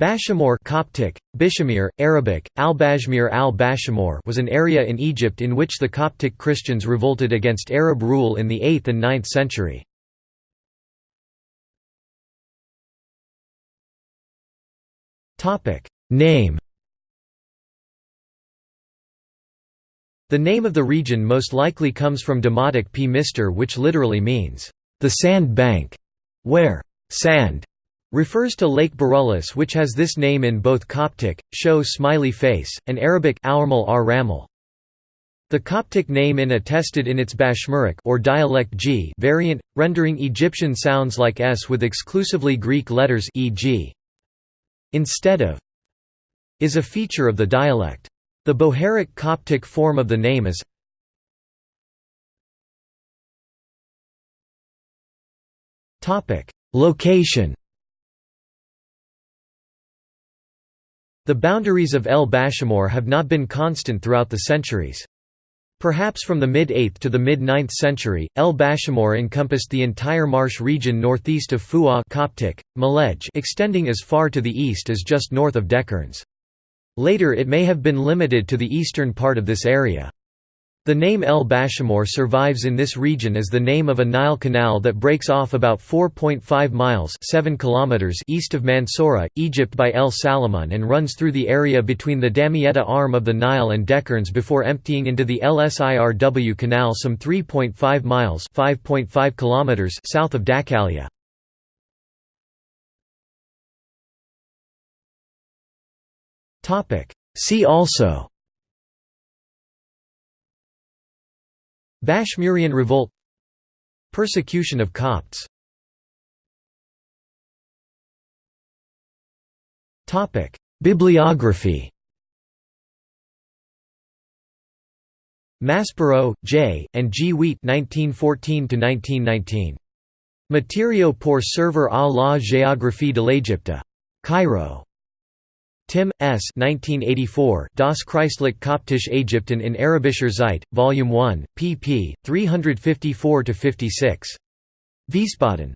Bashamor Coptic, Bishamir, Arabic, al-Bashmir al was an area in Egypt in which the Coptic Christians revolted against Arab rule in the 8th and 9th century. Name The name of the region most likely comes from Demotic p. Mister which literally means, "...the sand bank", where "...sand", refers to Lake Burullus which has this name in both Coptic, show smiley face, and Arabic. The Coptic name in attested in its Bashmuric or dialect G variant, rendering Egyptian sounds like S with exclusively Greek letters e.g. instead of is a feature of the dialect. The Bohairic Coptic form of the name is Location The boundaries of El Bashamor have not been constant throughout the centuries. Perhaps from the mid-8th to the mid-9th century, El Bashamor encompassed the entire marsh region northeast of Fu'a Coptic, Malej extending as far to the east as just north of Dekerns. Later it may have been limited to the eastern part of this area. The name El Bashamor survives in this region as the name of a Nile canal that breaks off about 4.5 miles 7 kilometers east of Mansoura, Egypt by El Salamun and runs through the area between the Damietta arm of the Nile and Dekerns before emptying into the Lsirw Canal some 3.5 miles 5.5 kilometers south of Dakalia. See also Bashmurian revolt Persecution of Copts Bibliography Maspero, J., and G. Wiet 1914 Matériaux pour servir à la géographie de l'Égypte. Cairo. Timm, S. 1984, Das Christliche Koptische Ägypten in Arabischer Zeit, Volume 1, pp. 354–56. Wiesbaden.